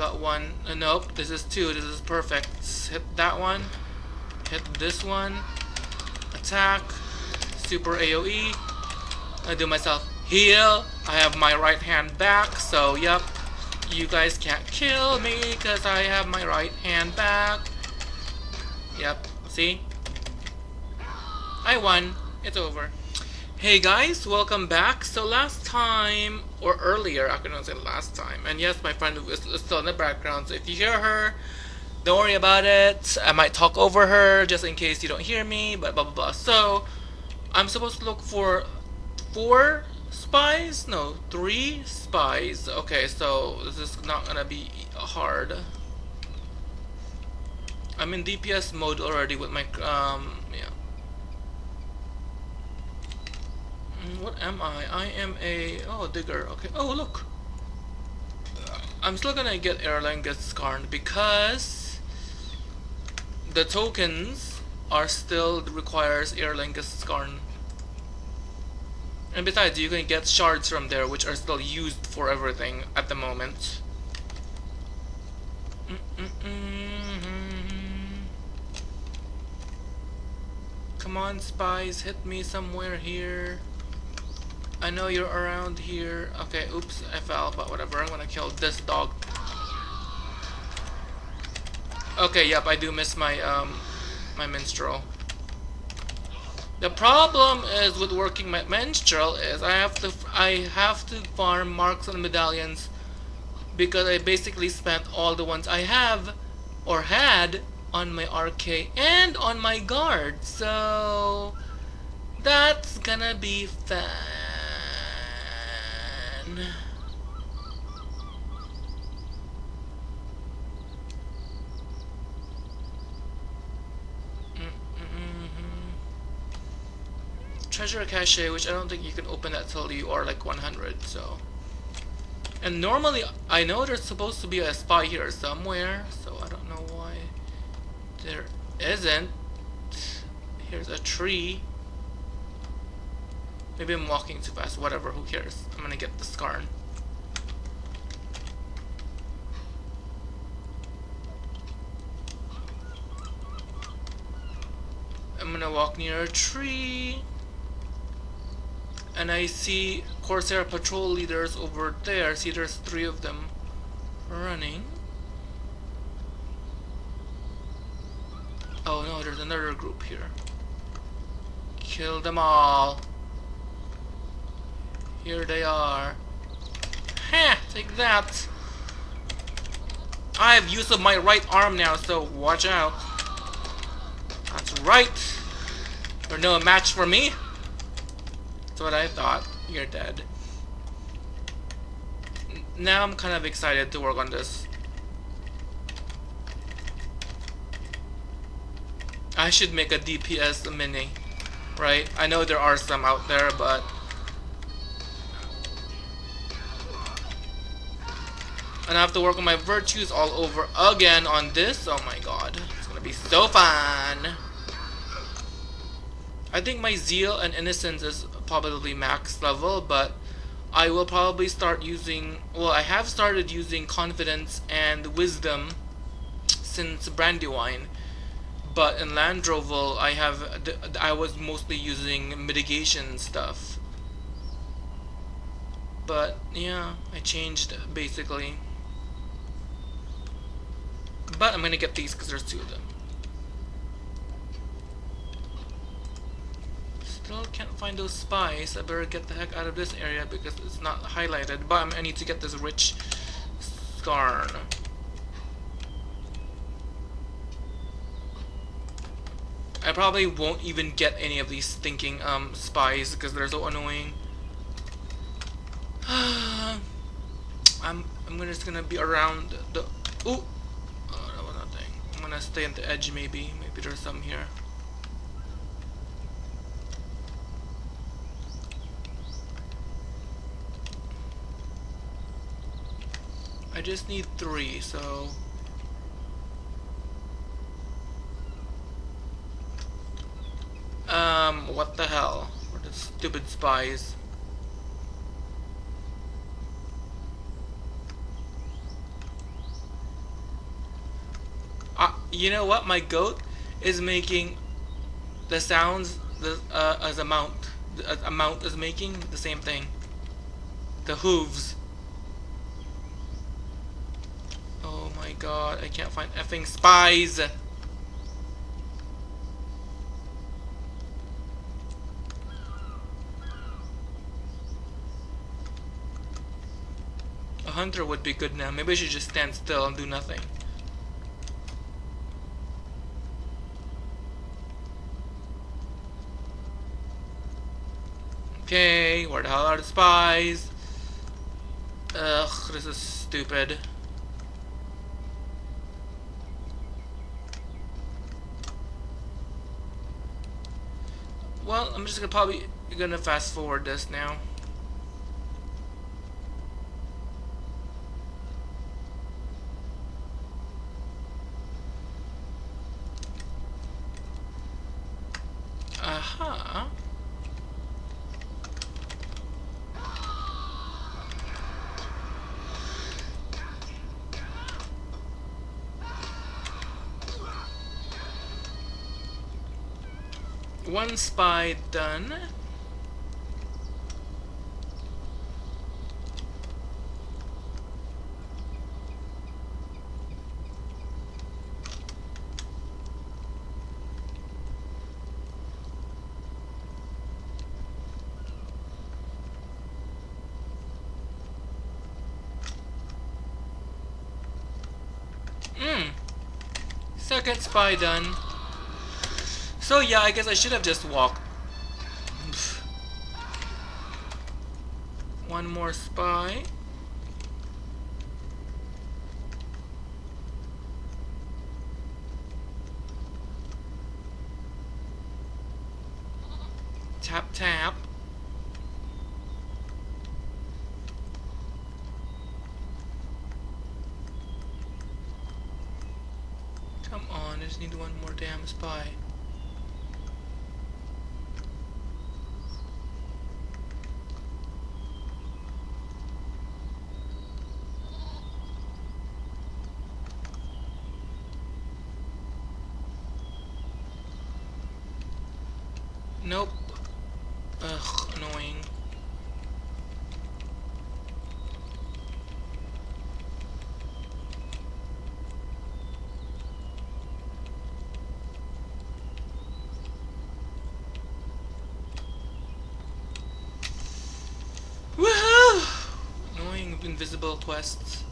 got one. Uh, nope, this is two. This is perfect. hit that one. Hit this one. Attack. Super AoE. I do myself heal. I have my right hand back, so yep. You guys can't kill me because I have my right hand back. Yep, see? I won. It's over. Hey guys, welcome back. So last time, or earlier, I couldn't say last time, and yes, my friend is still in the background, so if you hear her, don't worry about it. I might talk over her, just in case you don't hear me, but blah blah blah. So, I'm supposed to look for four spies? No, three spies. Okay, so this is not gonna be hard. I'm in DPS mode already with my, um, yeah. What am I? I am a... Oh, digger. Okay. Oh, look. I'm still gonna get Erlangen Skarn because the tokens are still requires Erlangen Skarn. And besides, you can get shards from there which are still used for everything at the moment. Mm -mm -mm Come on, spies, hit me somewhere here. I know you're around here. Okay, oops, I fell, but whatever. I'm gonna kill this dog. Okay, yep, I do miss my um my minstrel. The problem is with working my minstrel is I have to I have to farm marks and medallions because I basically spent all the ones I have or had on my RK and on my guard. So that's gonna be fun. Mm-hmm. treasure cache, which I don't think you can open that till you are like 100, so. And normally, I know there's supposed to be a spy here somewhere, so I don't know why there isn't. Here's a tree. Maybe I'm walking too fast, whatever, who cares. I'm gonna get the Skarn. I'm gonna walk near a tree and I see Corsair patrol leaders over there. See there's three of them running. Oh no, there's another group here. Kill them all. Here they are. Ha! Take that! I have use of my right arm now, so watch out. That's right. You're no match for me. That's what I thought. You're dead. now I'm kind of excited to work on this. I should make a DPS mini, right? I know there are some out there, but and I have to work on my virtues all over again on this. Oh my god, it's gonna be so fun. I think my zeal and innocence is probably max level, but I will probably start using, well, I have started using confidence and wisdom since Brandywine, but in Landroval, I have, I was mostly using mitigation stuff. But, yeah, I changed, basically. But I'm gonna get these because there's two of them. Still can't find those spies. I better get the heck out of this area because it's not highlighted. But I need to get this rich Skarn. I probably won't even get any of these stinking um, spies because they're so annoying. I'm I'm just gonna be around the. Ooh, oh, gonna stay on the edge maybe. Maybe there's some here. I just need three, so... Um, what the hell? What the stupid spies? You know what? My goat is making the sounds the, uh, as a mount. A mount is making the same thing. The hooves. Oh my god, I can't find effing spies! A hunter would be good now. Maybe I should just stand still and do nothing. Okay, where the hell are the spies? Ugh, this is stupid. Well, I'm just gonna probably gonna fast forward this now. One spy done. Hmm. Second spy done. So yeah, I guess I should have just walked. One more spy. Tap tap. Come on, I just need one more damn spy. Nope. Ugh, annoying. Woohoo! Annoying invisible quests.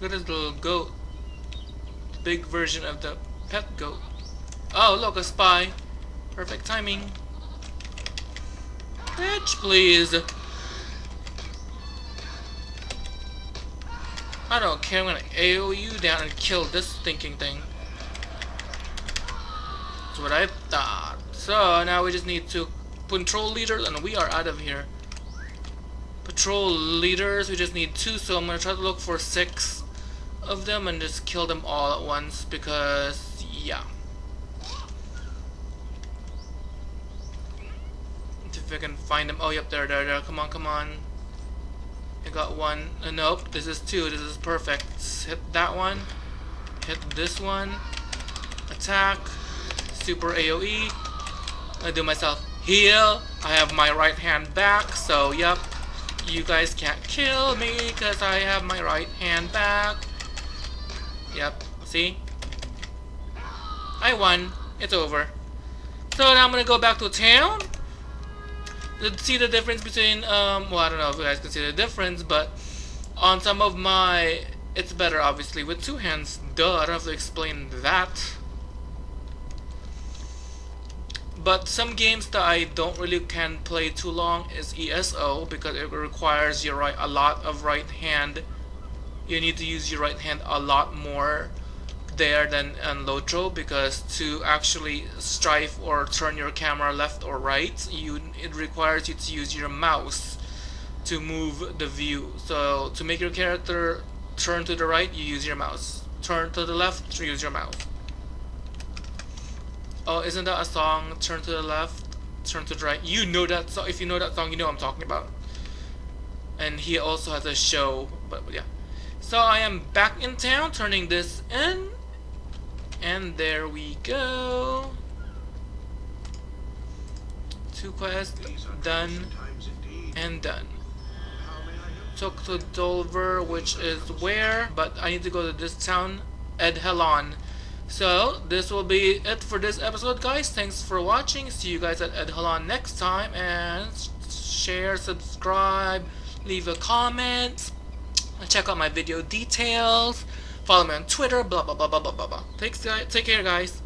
Look at this little goat. The Big version of the pet goat. Oh, look, a spy. Perfect timing. Bitch, please. I don't care, I'm gonna AO you down and kill this thinking thing. That's what I thought. So, now we just need to control leaders and we are out of here. Patrol leaders, we just need two, so I'm gonna try to look for six of them and just kill them all at once because yeah. If I can find them. Oh yep there there there. Come on come on. I got one. Uh, nope this is two. This is perfect. Hit that one. Hit this one. Attack. Super AoE I do myself heal. I have my right hand back so yep. You guys can't kill me because I have my right hand back Yep, see? I won. It's over. So now I'm gonna go back to town. To see the difference between, um, well, I don't know if you guys can see the difference, but on some of my, it's better obviously with two hands. Duh, I don't have to explain that. But some games that I don't really can play too long is ESO because it requires your right a lot of right hand you need to use your right hand a lot more there than on Lotro because to actually strife or turn your camera left or right you it requires you to use your mouse to move the view so to make your character turn to the right you use your mouse turn to the left you use your mouse oh isn't that a song turn to the left Turn to the Right. You know that song. If you know that song, you know I'm talking about. And he also has a show. But yeah. So I am back in town, turning this in. And there we go. Two quests done and done. Took to Dover, which is where, but I need to go to this town, Edhelon. So, this will be it for this episode, guys. Thanks for watching. See you guys at Edhelon next time. And share, subscribe, leave a comment, check out my video details, follow me on Twitter, blah blah blah blah blah blah. Take, take care, guys.